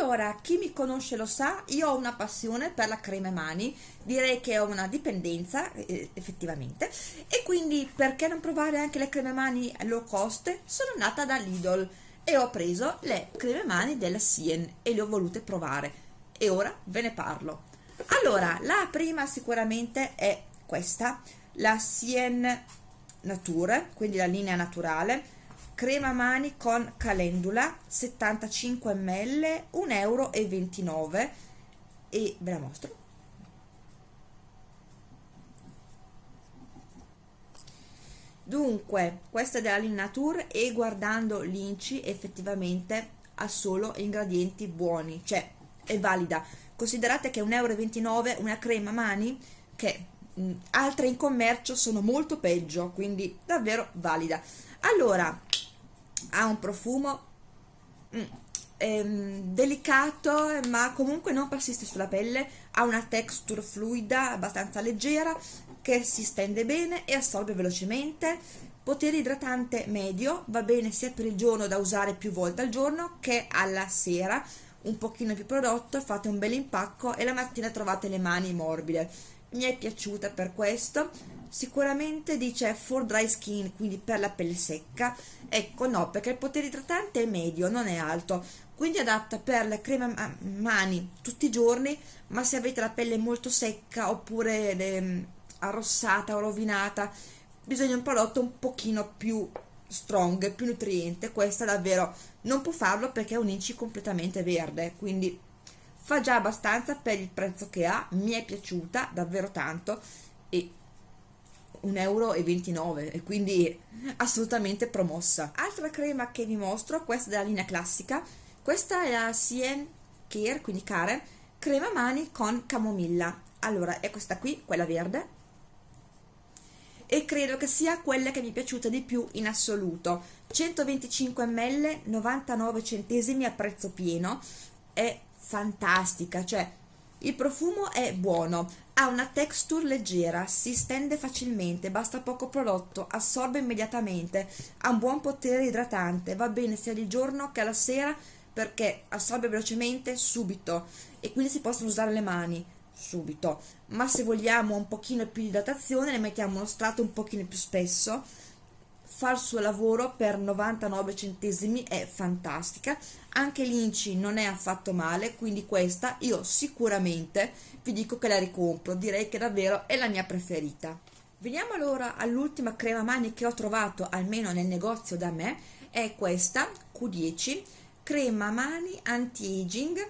Allora, chi mi conosce lo sa, io ho una passione per la crema mani, direi che ho una dipendenza eh, effettivamente e quindi perché non provare anche le creme mani low cost? Sono nata da Lidl e ho preso le creme mani della Sien e le ho volute provare e ora ve ne parlo. Allora, la prima sicuramente è questa, la Sien Nature, quindi la linea naturale, crema mani con calendula 75 ml 1,29 euro e ve la mostro. Dunque questa è della Linnature e guardando l'inci effettivamente ha solo ingredienti buoni cioè è valida. Considerate che 1,29 euro una crema mani che mh, altre in commercio sono molto peggio quindi davvero valida. Allora ha un profumo mm, ehm, delicato ma comunque non persiste sulla pelle ha una texture fluida abbastanza leggera che si stende bene e assorbe velocemente. Potere idratante medio va bene sia per il giorno da usare più volte al giorno che alla sera. Un pochino più prodotto fate un bel impacco e la mattina trovate le mani morbide mi è piaciuta per questo. Sicuramente dice for dry skin quindi per la pelle secca. Ecco no perché il potere idratante è medio non è alto. Quindi adatta per le creme mani tutti i giorni ma se avete la pelle molto secca oppure le, arrossata o rovinata bisogna un prodotto un pochino più strong più nutriente. Questa davvero non può farlo perché è un inci completamente verde quindi fa già abbastanza per il prezzo che ha mi è piaciuta davvero tanto e 1,29 euro e quindi assolutamente promossa. Altra crema che vi mostro questa della linea classica. Questa è la Cien Care quindi Care crema mani con camomilla. Allora è questa qui quella verde. E credo che sia quella che mi è piaciuta di più in assoluto. 125 ml 99 centesimi a prezzo pieno. È fantastica cioè il profumo è buono, ha una texture leggera, si stende facilmente, basta poco prodotto, assorbe immediatamente, ha un buon potere idratante, va bene sia di giorno che alla sera perché assorbe velocemente subito e quindi si possono usare le mani subito. Ma se vogliamo un pochino più di idratazione ne mettiamo uno strato un pochino più spesso fa il suo lavoro per 99 centesimi è fantastica. Anche l'inci non è affatto male quindi questa io sicuramente vi dico che la ricompro. Direi che davvero è la mia preferita. Veniamo allora all'ultima crema mani che ho trovato almeno nel negozio da me è questa Q10 crema mani anti-aging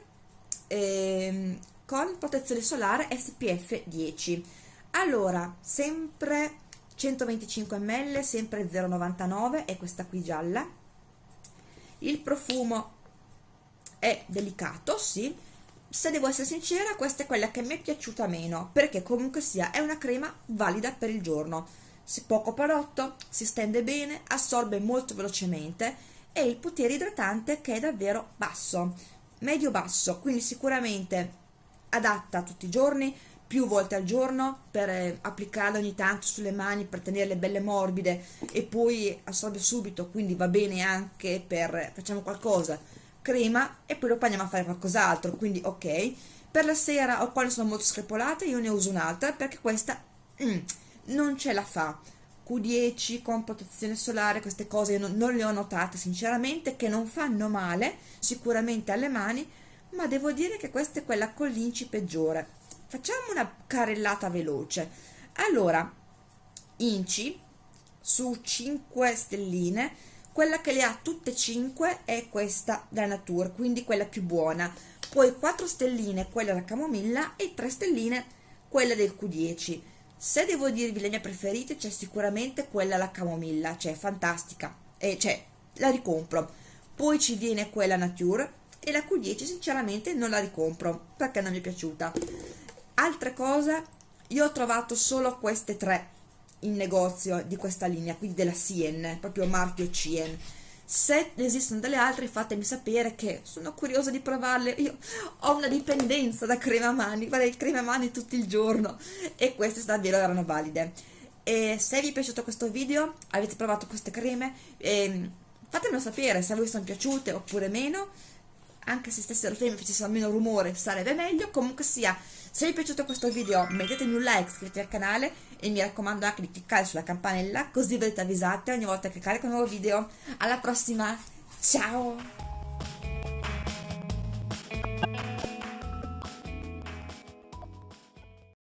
ehm, con protezione solare SPF 10 allora sempre 125 ml sempre 0,99 è questa qui gialla. Il profumo è delicato sì. Se devo essere sincera questa è quella che mi è piaciuta meno perché comunque sia è una crema valida per il giorno. Si poco prodotto si stende bene assorbe molto velocemente e il potere idratante che è davvero basso. Medio basso quindi sicuramente adatta tutti i giorni più volte al giorno per eh, applicarla ogni tanto sulle mani per tenerle belle morbide e poi assorbe subito quindi va bene anche per facciamo qualcosa crema e poi dopo andiamo a fare qualcos'altro quindi ok. Per la sera o quando sono molto screpolate io ne uso un'altra perché questa mm, non ce la fa. Q10 con protezione solare queste cose non, non le ho notate sinceramente che non fanno male sicuramente alle mani ma devo dire che questa è quella con l'inci peggiore facciamo una carrellata veloce. Allora inci su 5 stelline. Quella che le ha tutte 5 è questa da nature quindi quella più buona. Poi 4 stelline quella da camomilla e 3 stelline quella del Q10 se devo dirvi le mie preferite c'è sicuramente quella alla camomilla cioè fantastica. E cioè la ricompro. Poi ci viene quella nature e la Q10 sinceramente non la ricompro perché non mi è piaciuta altre cose io ho trovato solo queste tre in negozio di questa linea quindi della Cien proprio marchio Cien se esistono delle altre fatemi sapere che sono curiosa di provarle. Io ho una dipendenza da crema mani farei crema mani tutto il giorno. E queste davvero erano valide. E se vi è piaciuto questo video avete provato queste creme eh, fatemelo sapere se a voi sono piaciute oppure meno anche se stessero fermi e facessero meno rumore sarebbe meglio. Comunque sia se vi è piaciuto questo video mettetemi un like iscrivetevi al canale e mi raccomando anche di cliccare sulla campanella così verrete avvisate ogni volta che carico un nuovo video. Alla prossima ciao